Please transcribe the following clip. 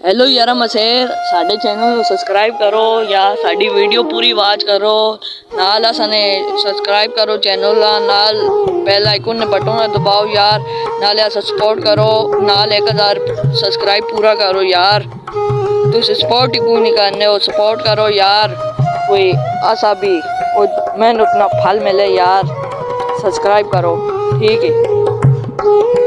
hello यार मसेर साढ़े channel subscribe करो या साड़ी वीडियो पूरी वाच करो नाल असने सब्सक्राइब करो चैनल नाल बेल आइकन बटन दबाओ यार नाल अस सपोर्ट करो नाल एक हज़ार सब्सक्राइब पूरा करो यार तुस सपोर्ट ही नहीं करने हो सपोर्ट करो यार कोई ऐसा भी और मेहनत ना फल मिले यार सब्सक्राइब करो ठीक है